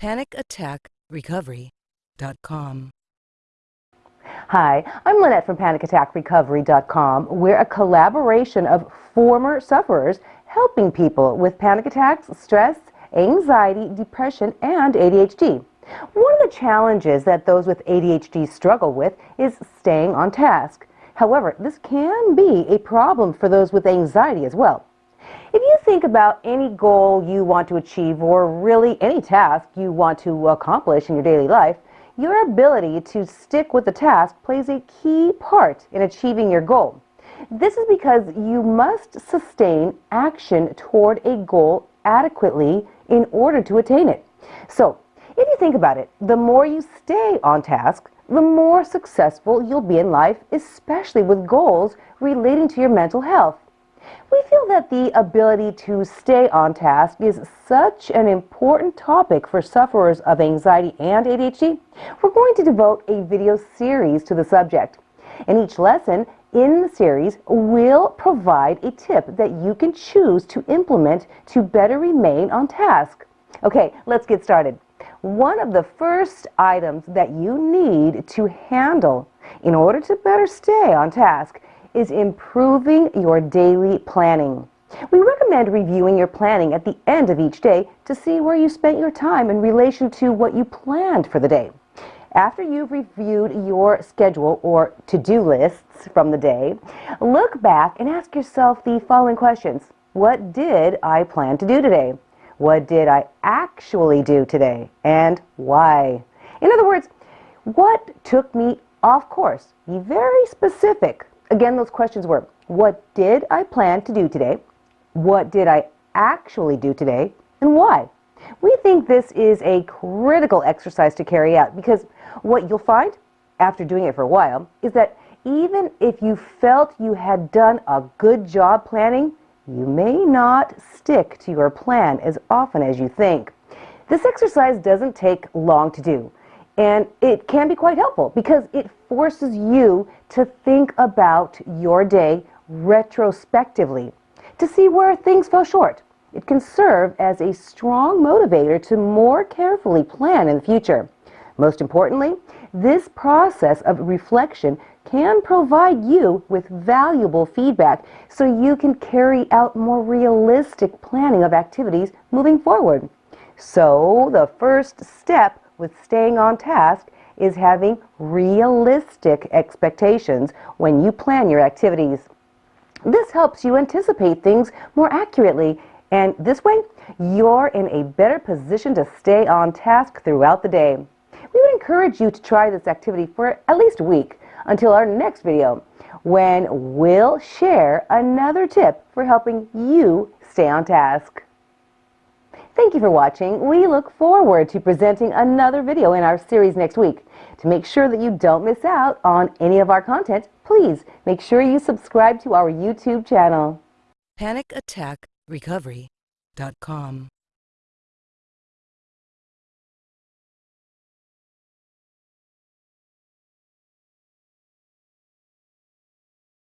PanicAttackRecovery.com. Hi, I'm Lynette from PanicAttackRecovery.com. We're a collaboration of former sufferers helping people with panic attacks, stress, anxiety, depression, and ADHD. One of the challenges that those with ADHD struggle with is staying on task. However, this can be a problem for those with anxiety as well. Think about any goal you want to achieve or really any task you want to accomplish in your daily life, your ability to stick with the task plays a key part in achieving your goal. This is because you must sustain action toward a goal adequately in order to attain it. So, if you think about it, the more you stay on task, the more successful you'll be in life, especially with goals relating to your mental health. We feel that the ability to stay on task is such an important topic for sufferers of anxiety and ADHD, we're going to devote a video series to the subject. In each lesson in the series, we'll provide a tip that you can choose to implement to better remain on task. Okay, let's get started. One of the first items that you need to handle in order to better stay on task is improving your daily planning. We recommend reviewing your planning at the end of each day to see where you spent your time in relation to what you planned for the day. After you've reviewed your schedule or to-do lists from the day, look back and ask yourself the following questions. What did I plan to do today? What did I actually do today? And why? In other words, what took me off course? Be very specific Again, those questions were, what did I plan to do today? What did I actually do today? And why? We think this is a critical exercise to carry out because what you'll find after doing it for a while is that even if you felt you had done a good job planning, you may not stick to your plan as often as you think. This exercise doesn't take long to do. And it can be quite helpful because it forces you to think about your day retrospectively to see where things fell short. It can serve as a strong motivator to more carefully plan in the future. Most importantly, this process of reflection can provide you with valuable feedback so you can carry out more realistic planning of activities moving forward. So the first step with staying on task is having realistic expectations when you plan your activities. This helps you anticipate things more accurately, and this way, you're in a better position to stay on task throughout the day. We would encourage you to try this activity for at least a week until our next video, when we'll share another tip for helping you stay on task. Thank you for watching. We look forward to presenting another video in our series next week. To make sure that you don't miss out on any of our content, please make sure you subscribe to our YouTube channel. PanicAttackRecovery.com